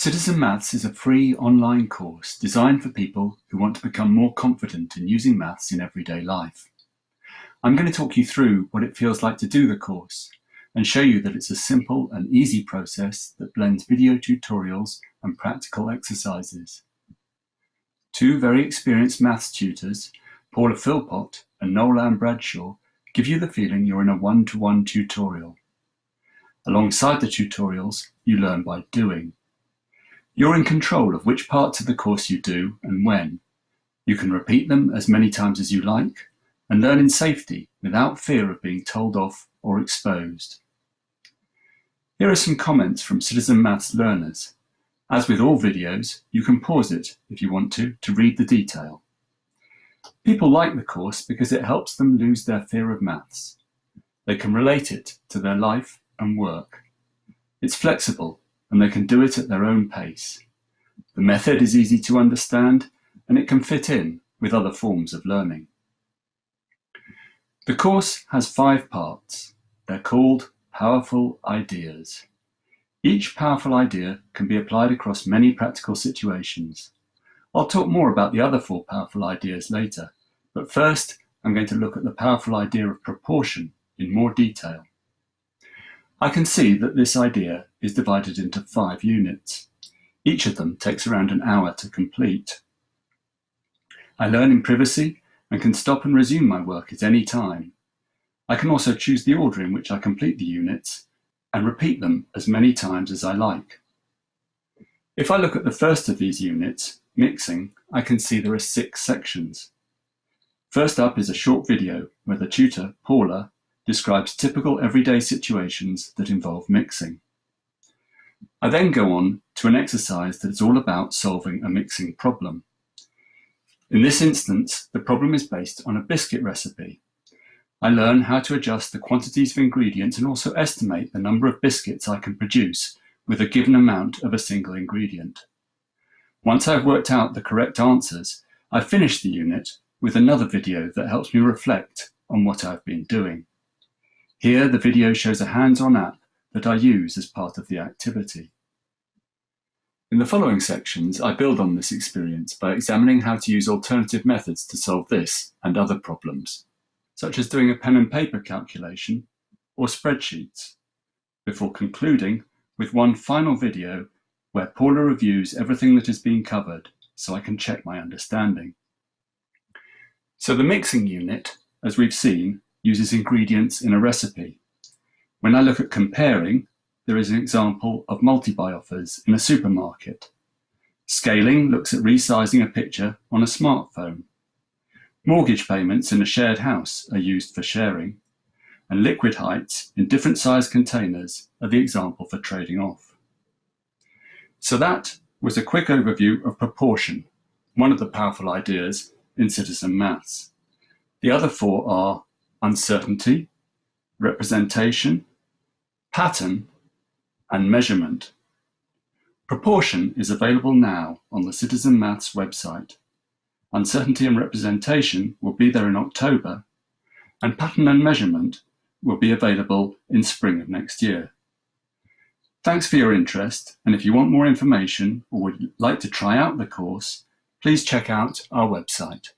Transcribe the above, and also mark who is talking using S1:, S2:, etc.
S1: Citizen Maths is a free online course designed for people who want to become more confident in using maths in everyday life. I'm going to talk you through what it feels like to do the course and show you that it's a simple and easy process that blends video tutorials and practical exercises. Two very experienced maths tutors, Paula Philpott and Noel Ann Bradshaw, give you the feeling you're in a one-to-one -one tutorial. Alongside the tutorials, you learn by doing. You're in control of which parts of the course you do and when. You can repeat them as many times as you like and learn in safety without fear of being told off or exposed. Here are some comments from Citizen Maths learners. As with all videos, you can pause it if you want to, to read the detail. People like the course because it helps them lose their fear of maths. They can relate it to their life and work. It's flexible and they can do it at their own pace. The method is easy to understand and it can fit in with other forms of learning. The course has five parts. They're called Powerful Ideas. Each powerful idea can be applied across many practical situations. I'll talk more about the other four powerful ideas later, but first I'm going to look at the powerful idea of proportion in more detail. I can see that this idea is divided into five units. Each of them takes around an hour to complete. I learn in privacy and can stop and resume my work at any time. I can also choose the order in which I complete the units and repeat them as many times as I like. If I look at the first of these units, mixing, I can see there are six sections. First up is a short video where the tutor, Paula, describes typical everyday situations that involve mixing. I then go on to an exercise that is all about solving a mixing problem. In this instance, the problem is based on a biscuit recipe. I learn how to adjust the quantities of ingredients and also estimate the number of biscuits I can produce with a given amount of a single ingredient. Once I've worked out the correct answers, I finish the unit with another video that helps me reflect on what I've been doing. Here, the video shows a hands-on app that I use as part of the activity. In the following sections, I build on this experience by examining how to use alternative methods to solve this and other problems, such as doing a pen and paper calculation or spreadsheets, before concluding with one final video where Paula reviews everything that has been covered so I can check my understanding. So the mixing unit, as we've seen, uses ingredients in a recipe. When I look at comparing, there is an example of multi-buy offers in a supermarket. Scaling looks at resizing a picture on a smartphone. Mortgage payments in a shared house are used for sharing, and liquid heights in different size containers are the example for trading off. So that was a quick overview of proportion, one of the powerful ideas in citizen maths. The other four are uncertainty, representation, pattern, and measurement. Proportion is available now on the Citizen Maths website. Uncertainty and representation will be there in October, and pattern and measurement will be available in spring of next year. Thanks for your interest, and if you want more information or would like to try out the course, please check out our website.